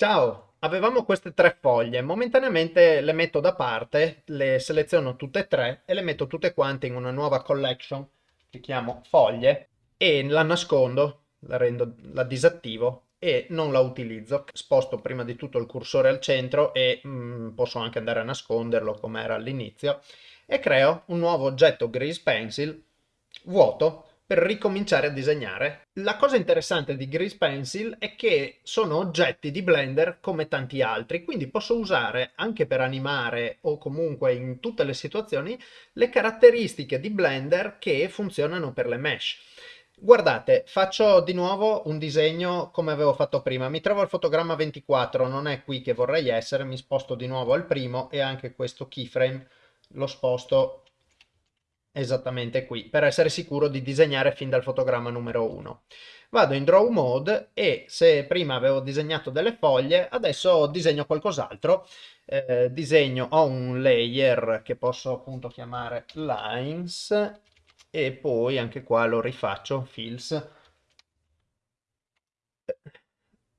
Ciao, avevamo queste tre foglie, momentaneamente le metto da parte, le seleziono tutte e tre e le metto tutte quante in una nuova collection che chiamo foglie e la nascondo, la, rendo, la disattivo e non la utilizzo. Sposto prima di tutto il cursore al centro e mm, posso anche andare a nasconderlo come era all'inizio e creo un nuovo oggetto Grease Pencil vuoto per ricominciare a disegnare. La cosa interessante di Grease Pencil è che sono oggetti di Blender come tanti altri, quindi posso usare anche per animare o comunque in tutte le situazioni le caratteristiche di Blender che funzionano per le mesh. Guardate, faccio di nuovo un disegno come avevo fatto prima. Mi trovo al fotogramma 24, non è qui che vorrei essere, mi sposto di nuovo al primo e anche questo keyframe lo sposto esattamente qui, per essere sicuro di disegnare fin dal fotogramma numero 1. Vado in Draw Mode e se prima avevo disegnato delle foglie, adesso disegno qualcos'altro. Eh, disegno, ho un layer che posso appunto chiamare Lines e poi anche qua lo rifaccio, Fills.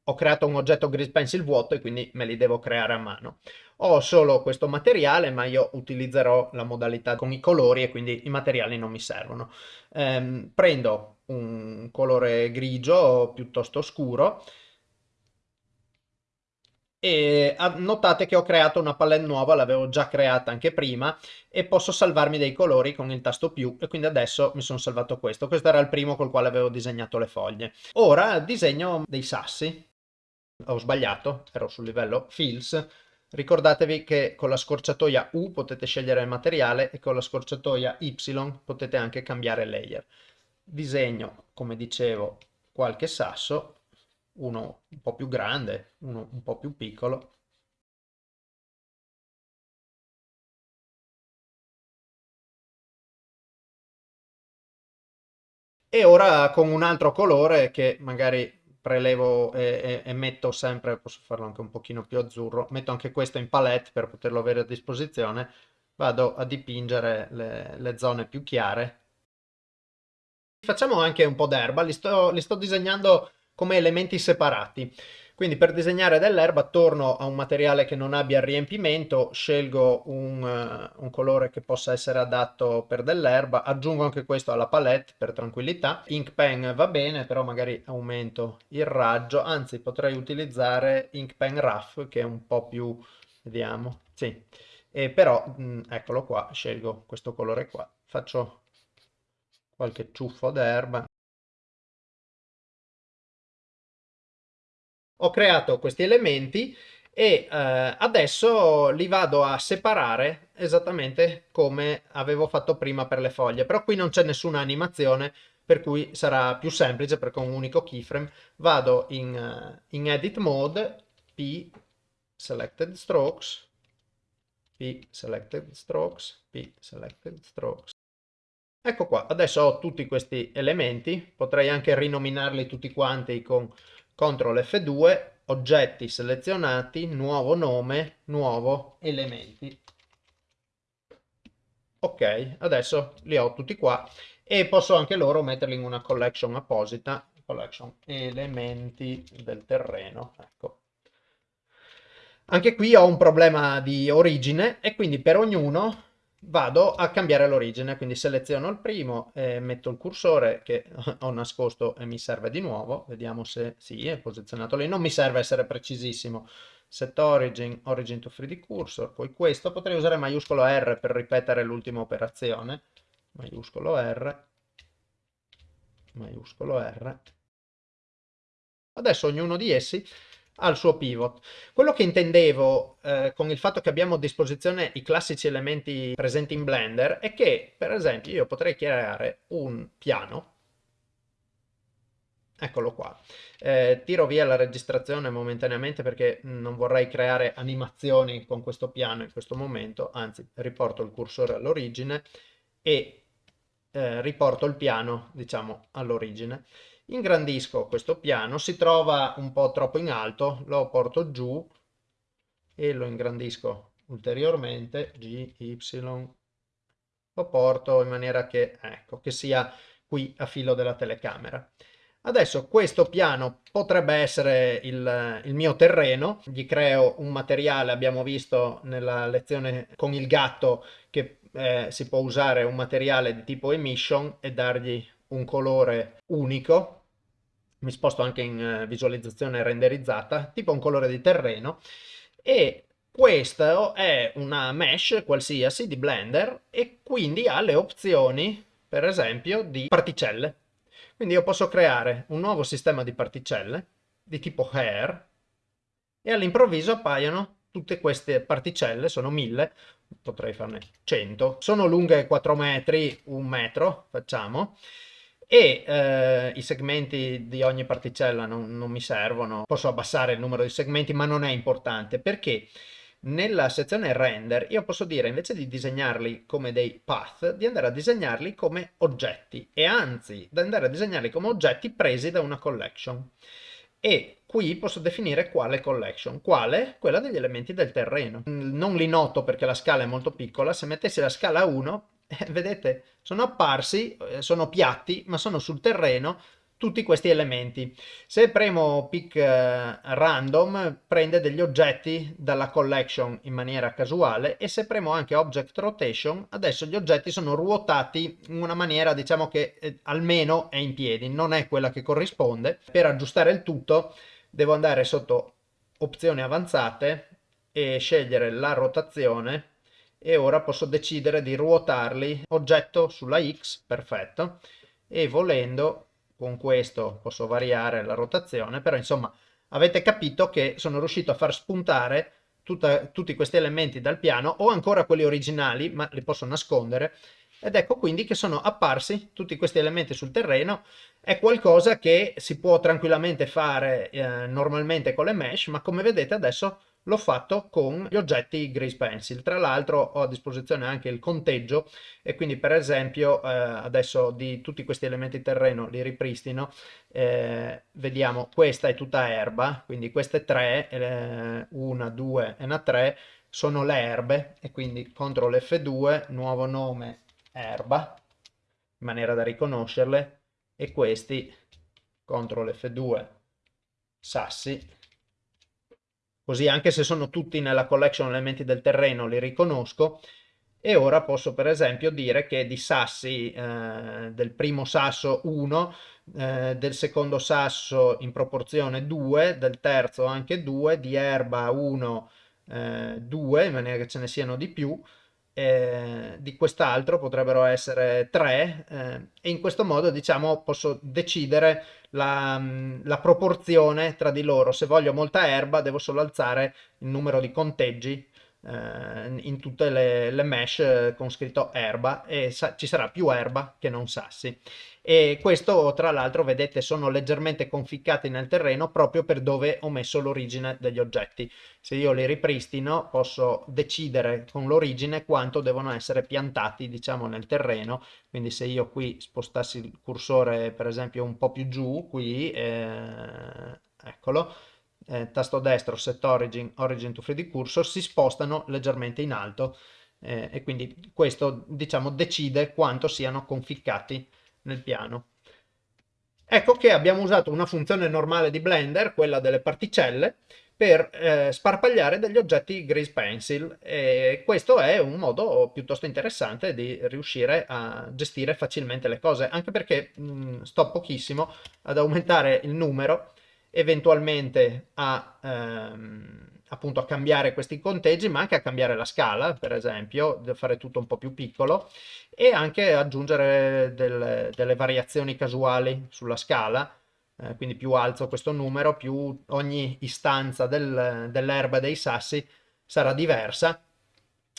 Ho creato un oggetto Grease Pencil vuoto e quindi me li devo creare a mano ho solo questo materiale ma io utilizzerò la modalità con i colori e quindi i materiali non mi servono. Ehm, prendo un colore grigio piuttosto scuro e notate che ho creato una palette nuova, l'avevo già creata anche prima e posso salvarmi dei colori con il tasto più e quindi adesso mi sono salvato questo. Questo era il primo col quale avevo disegnato le foglie. Ora disegno dei sassi, ho sbagliato, ero sul livello fills, Ricordatevi che con la scorciatoia U potete scegliere il materiale e con la scorciatoia Y potete anche cambiare layer. Disegno, come dicevo, qualche sasso, uno un po' più grande, uno un po' più piccolo. E ora con un altro colore che magari prelevo e, e, e, metto sempre, posso farlo anche un pochino più azzurro, metto anche questo in palette per poterlo avere a disposizione, vado a dipingere le, le zone più chiare. Facciamo anche un po' d'erba, li sto, li sto disegnando come elementi separati. Quindi per disegnare dell'erba torno a un materiale che non abbia riempimento, scelgo un, uh, un colore che possa essere adatto per dell'erba, aggiungo anche questo alla palette per tranquillità. Ink pen va bene, però magari aumento il raggio, anzi potrei utilizzare Ink pen rough che è un po' più, vediamo, sì. E però, mh, mm, eccolo qua, scelgo questo colore qua, faccio qualche ciuffo d'erba. Ho creato questi elementi e eh, adesso li vado a separare esattamente come avevo fatto prima per le foglie però qui non c'è nessuna animazione per cui sarà più semplice perché con un unico keyframe. Vado in, uh, in edit mode P selected strokes P selected strokes P selected strokes. Ecco qua adesso ho tutti questi elementi potrei anche rinominarli tutti quanti con CTRL F2, oggetti selezionati, nuovo nome, nuovo elementi. Ok, adesso li ho tutti qua e posso anche loro metterli in una collection apposita, collection elementi del terreno, ecco. Anche qui ho un problema di origine e quindi per ognuno vado a cambiare l'origine, quindi seleziono il primo, e metto il cursore che ho nascosto e mi serve di nuovo, vediamo se sì, è posizionato lì, non mi serve essere precisissimo, set origin, origin to 3D cursor, poi questo, potrei usare maiuscolo R per ripetere l'ultima operazione, maiuscolo R, maiuscolo R, adesso ognuno di essi al suo pivot. Quello che intendevo eh, con il fatto che abbiamo a disposizione i classici elementi presenti in Blender è che, per esempio, io potrei creare un piano Eccolo qua. Eh, tiro via la registrazione momentaneamente perché non vorrei creare animazioni con questo piano in questo momento, anzi riporto il cursore all'origine e eh, riporto il piano, diciamo, all'origine. Ingrandisco questo piano, si trova un po' troppo in alto, lo porto giù e lo ingrandisco ulteriormente, G, Y, lo porto in maniera che, ecco, che sia qui a filo della telecamera. Adesso questo piano potrebbe essere il, il, mio terreno, gli creo un materiale, abbiamo visto nella lezione con il gatto che eh, si può usare un materiale di tipo emission e dargli un colore unico, mi sposto anche in eh, visualizzazione renderizzata, tipo un colore di terreno e questo è una mesh qualsiasi di Blender e quindi ha le opzioni per esempio di particelle. Quindi io posso creare un nuovo sistema di particelle di tipo hair e all'improvviso appaiono tutte queste particelle, sono mille, potrei farne 100, sono lunghe 4 metri, un metro, facciamo, e eh, i segmenti di ogni particella non, non mi servono, posso abbassare il numero di segmenti ma non è importante perché nella sezione render io posso dire invece di disegnarli come dei path di andare a disegnarli come oggetti. E anzi di andare a disegnarli come oggetti presi da una collection. E qui posso definire quale collection, quale? Quella degli elementi del terreno. Non li noto perché la scala è molto piccola, se mettessi la scala 1, eh, vedete, sono apparsi, eh, sono piatti, ma sono sul terreno tutti questi elementi. Se premo pick uh, random prende degli oggetti dalla collection in maniera casuale e se premo anche object rotation adesso gli oggetti sono ruotati in una maniera diciamo che eh, almeno è in piedi, non è quella che corrisponde. Per aggiustare il tutto devo andare sotto opzioni avanzate e scegliere la rotazione e ora posso decidere di ruotarli. Oggetto sulla X, perfetto, e volendo con questo posso variare la rotazione, però insomma avete capito che sono riuscito a far spuntare tutta, tutti questi elementi dal piano o ancora quelli originali, ma li posso nascondere, ed ecco quindi che sono apparsi tutti questi elementi sul terreno, è qualcosa che si può tranquillamente fare eh, normalmente con le mesh, ma come vedete adesso l'ho fatto con gli oggetti Grease Pencil. Tra l'altro ho a disposizione anche il conteggio e quindi per esempio eh, adesso di tutti questi elementi terreno li ripristino. Eh, vediamo, questa è tutta erba, quindi queste tre, eh, una, due e una tre, sono le erbe e quindi CTRL F2, nuovo nome erba, in maniera da riconoscerle, e questi CTRL F2 sassi così anche se sono tutti nella collection elementi del terreno li riconosco. E ora posso per esempio dire che di sassi eh, del primo sasso 1, eh, del secondo sasso in proporzione 2, del terzo anche 2, di erba 1, eh, 2, in maniera che ce ne siano di più, eh, di quest'altro potrebbero essere 3 eh, e in questo modo diciamo posso decidere la, mm, la, proporzione tra di loro. Se voglio molta erba devo solo alzare il numero di conteggi eh, in tutte le, le, mesh eh, con scritto erba e ci sarà più erba che non sassi. E questo tra l'altro vedete sono leggermente conficcati nel terreno proprio per dove ho messo l'origine degli oggetti. Se io li ripristino posso decidere con l'origine quanto devono essere piantati diciamo nel terreno quindi se io qui spostassi il cursore per esempio un po' più giù qui eh, eccolo eh, tasto destro set origin origin to 3d cursor si spostano leggermente in alto eh, e quindi questo diciamo decide quanto siano conficcati nel piano. Ecco che abbiamo usato una funzione normale di Blender quella delle particelle per eh, sparpagliare degli oggetti Grease Pencil e questo è un modo piuttosto interessante di riuscire a gestire facilmente le cose anche perché mh, sto pochissimo ad aumentare il numero eventualmente a, ehm, appunto a cambiare questi conteggi ma anche a cambiare la scala per esempio fare tutto un po' più piccolo e anche aggiungere del, delle variazioni casuali sulla scala eh, quindi più alzo questo numero, più ogni istanza del, dell'erba dei sassi sarà diversa.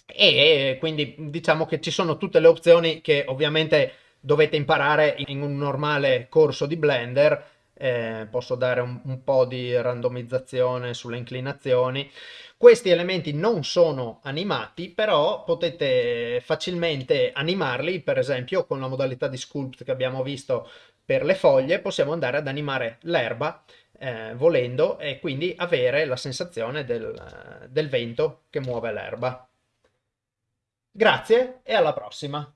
E quindi diciamo che ci sono tutte le opzioni che ovviamente dovete imparare in un normale corso di Blender eh, posso dare un, un, po' di randomizzazione sulle inclinazioni. Questi elementi non sono animati, però potete facilmente animarli, per esempio con la modalità di sculpt che abbiamo visto per le foglie, possiamo andare ad animare l'erba eh, volendo e quindi avere la sensazione del, del vento che muove l'erba. Grazie e alla prossima!